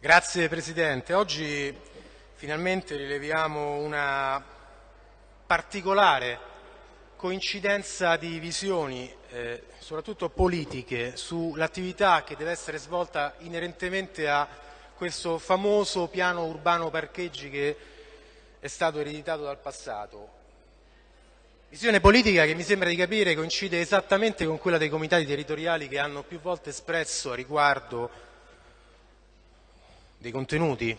Grazie Presidente. Oggi finalmente rileviamo una particolare coincidenza di visioni, eh, soprattutto politiche, sull'attività che deve essere svolta inerentemente a questo famoso piano urbano parcheggi che è stato ereditato dal passato. Visione politica che mi sembra di capire coincide esattamente con quella dei comitati territoriali che hanno più volte espresso a riguardo dei contenuti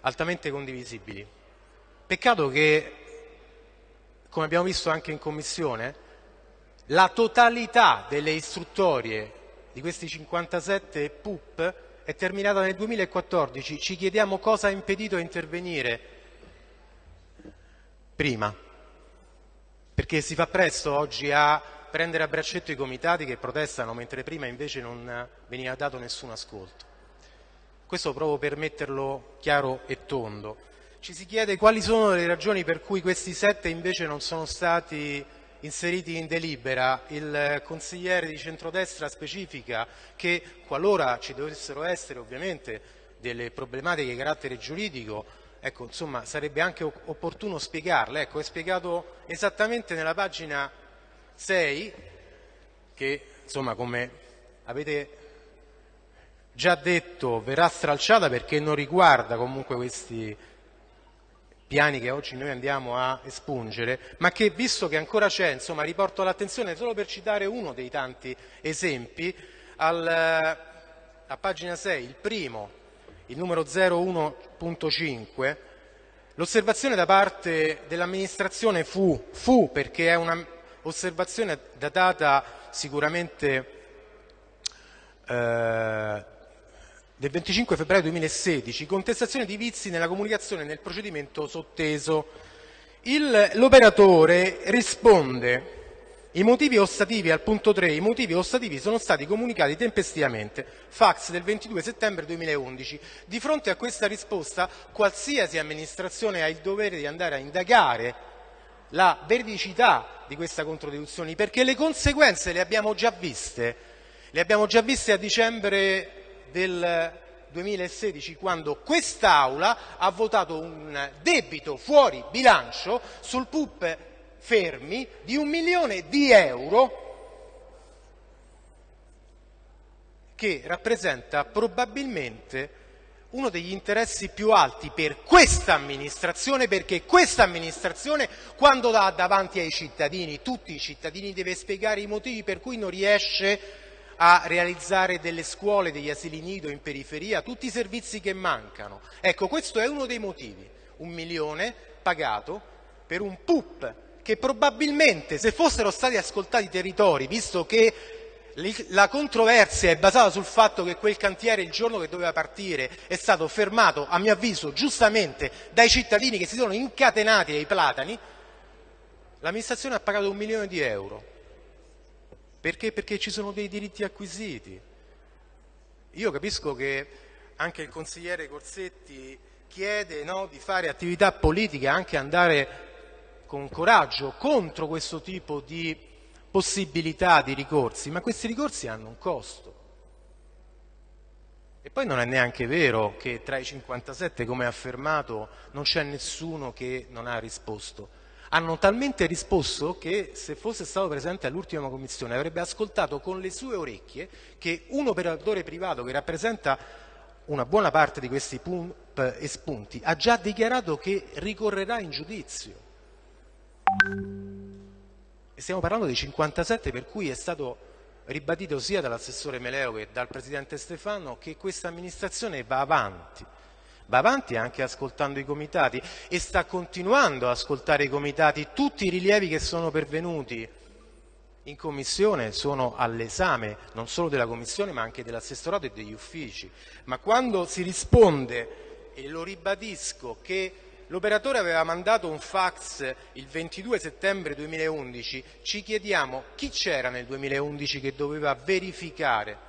altamente condivisibili. Peccato che, come abbiamo visto anche in Commissione, la totalità delle istruttorie di questi 57 PUP è terminata nel 2014. Ci chiediamo cosa ha impedito a intervenire prima, perché si fa presto oggi a prendere a braccetto i comitati che protestano, mentre prima invece non veniva dato nessun ascolto. Questo proprio per metterlo chiaro e tondo. Ci si chiede quali sono le ragioni per cui questi sette invece non sono stati inseriti in delibera. Il consigliere di centrodestra specifica che qualora ci dovessero essere ovviamente delle problematiche di carattere giuridico, ecco, insomma, sarebbe anche opportuno spiegarle. Ecco, è spiegato esattamente nella pagina 6 che, insomma, come avete già detto verrà stralciata perché non riguarda comunque questi piani che oggi noi andiamo a espungere, ma che visto che ancora c'è, insomma, riporto l'attenzione solo per citare uno dei tanti esempi, al, a pagina 6, il primo, il numero 01.5, l'osservazione da parte dell'amministrazione fu, fu perché è un'osservazione datata sicuramente eh, del 25 febbraio 2016, contestazione di vizi nella comunicazione nel procedimento sotteso. L'operatore risponde i motivi ostativi al punto 3, i motivi ostativi sono stati comunicati tempestivamente, fax del 22 settembre 2011. Di fronte a questa risposta qualsiasi amministrazione ha il dovere di andare a indagare la veridicità di questa controdeduzione perché le conseguenze le abbiamo già viste, le abbiamo già viste a dicembre del 2016 quando quest'Aula ha votato un debito fuori bilancio sul PUP fermi di un milione di euro che rappresenta probabilmente uno degli interessi più alti per questa amministrazione, perché questa amministrazione quando dà davanti ai cittadini, tutti i cittadini, deve spiegare i motivi per cui non riesce a realizzare delle scuole, degli asili nido in periferia, tutti i servizi che mancano. Ecco, questo è uno dei motivi, un milione pagato per un PUP che probabilmente se fossero stati ascoltati i territori, visto che la controversia è basata sul fatto che quel cantiere il giorno che doveva partire è stato fermato, a mio avviso, giustamente dai cittadini che si sono incatenati ai platani, l'amministrazione ha pagato un milione di euro. Perché? Perché ci sono dei diritti acquisiti. Io capisco che anche il consigliere Corsetti chiede no, di fare attività politica, anche andare con coraggio contro questo tipo di possibilità di ricorsi, ma questi ricorsi hanno un costo. E poi non è neanche vero che tra i 57, come affermato, non c'è nessuno che non ha risposto hanno talmente risposto che se fosse stato presente all'ultima commissione avrebbe ascoltato con le sue orecchie che un operatore privato che rappresenta una buona parte di questi pump espunti ha già dichiarato che ricorrerà in giudizio. E stiamo parlando di 57 per cui è stato ribadito sia dall'assessore Meleo che dal presidente Stefano che questa amministrazione va avanti va avanti anche ascoltando i comitati e sta continuando ad ascoltare i comitati. Tutti i rilievi che sono pervenuti in commissione sono all'esame non solo della commissione ma anche dell'assessorato e degli uffici. Ma quando si risponde, e lo ribadisco, che l'operatore aveva mandato un fax il 22 settembre 2011, ci chiediamo chi c'era nel 2011 che doveva verificare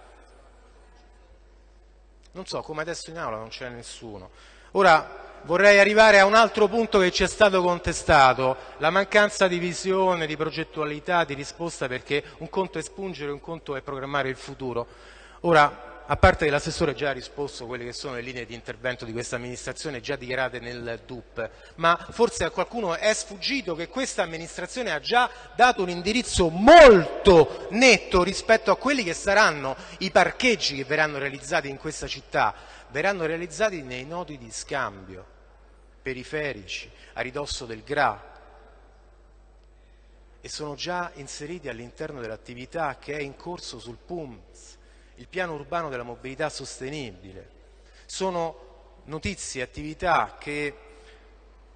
non so, come adesso in aula non c'è nessuno. Ora vorrei arrivare a un altro punto che ci è stato contestato, la mancanza di visione, di progettualità, di risposta, perché un conto è spungere, un conto è programmare il futuro. Ora, a parte che l'assessore già ha risposto a quelle che sono le linee di intervento di questa amministrazione già dichiarate nel DUP, ma forse a qualcuno è sfuggito che questa amministrazione ha già dato un indirizzo molto netto rispetto a quelli che saranno i parcheggi che verranno realizzati in questa città, verranno realizzati nei nodi di scambio periferici, a ridosso del GRA, e sono già inseriti all'interno dell'attività che è in corso sul PUMS, il piano urbano della mobilità sostenibile. Sono notizie, attività che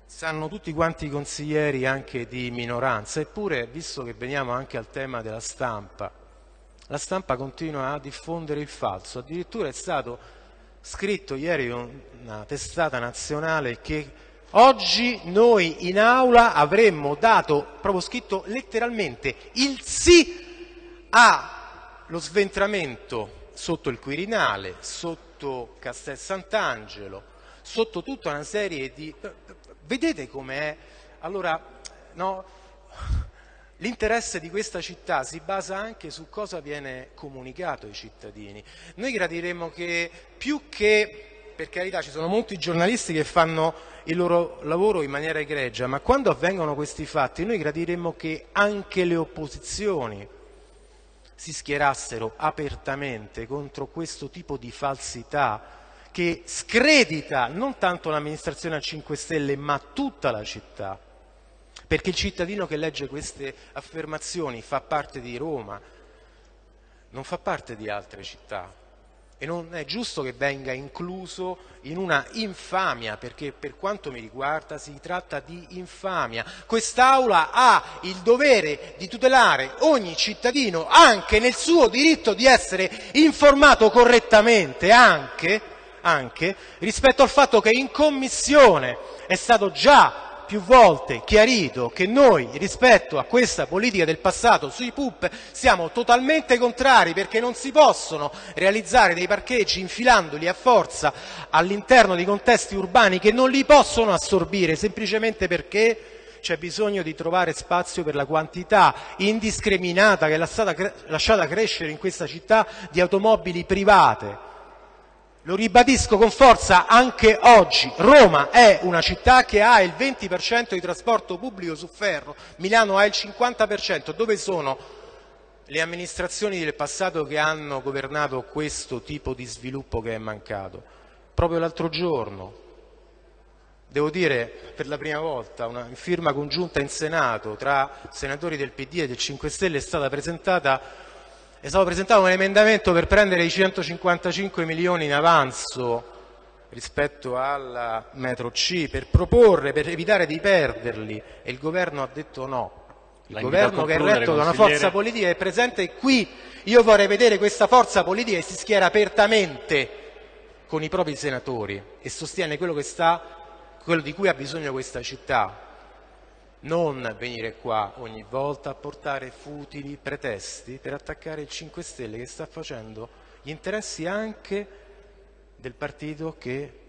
sanno tutti quanti i consiglieri anche di minoranza, eppure, visto che veniamo anche al tema della stampa, la stampa continua a diffondere il falso. Addirittura è stato scritto ieri una testata nazionale che oggi noi in aula avremmo dato, proprio scritto letteralmente, il sì a lo sventramento sotto il Quirinale, sotto Castel Sant'Angelo, sotto tutta una serie di... Vedete com'è? Allora, no, l'interesse di questa città si basa anche su cosa viene comunicato ai cittadini. Noi gradiremmo che più che per carità ci sono molti giornalisti che fanno il loro lavoro in maniera egregia, ma quando avvengono questi fatti noi gradiremmo che anche le opposizioni si schierassero apertamente contro questo tipo di falsità che scredita non tanto l'amministrazione a 5 Stelle ma tutta la città. Perché il cittadino che legge queste affermazioni fa parte di Roma, non fa parte di altre città e non è giusto che venga incluso in una infamia, perché per quanto mi riguarda si tratta di infamia. Quest'Aula ha il dovere di tutelare ogni cittadino anche nel suo diritto di essere informato correttamente, anche, anche rispetto al fatto che in Commissione è stato già più volte chiarito che noi rispetto a questa politica del passato sui PUP siamo totalmente contrari perché non si possono realizzare dei parcheggi infilandoli a forza all'interno di contesti urbani che non li possono assorbire semplicemente perché c'è bisogno di trovare spazio per la quantità indiscriminata che è stata lasciata crescere in questa città di automobili private lo ribadisco con forza anche oggi, Roma è una città che ha il 20% di trasporto pubblico su ferro, Milano ha il 50%, dove sono le amministrazioni del passato che hanno governato questo tipo di sviluppo che è mancato? Proprio l'altro giorno, devo dire per la prima volta, una firma congiunta in Senato tra senatori del PD e del 5 Stelle è stata presentata è stato presentato un emendamento per prendere i 155 milioni in avanzo rispetto alla metro C per proporre, per evitare di perderli e il governo ha detto no. Il La governo che è retto da una forza politica è presente qui. Io vorrei vedere questa forza politica che si schiera apertamente con i propri senatori e sostiene quello, che sta, quello di cui ha bisogno questa città non venire qua ogni volta a portare futili pretesti per attaccare il 5 Stelle che sta facendo gli interessi anche del partito che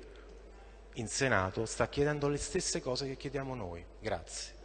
in Senato sta chiedendo le stesse cose che chiediamo noi. Grazie.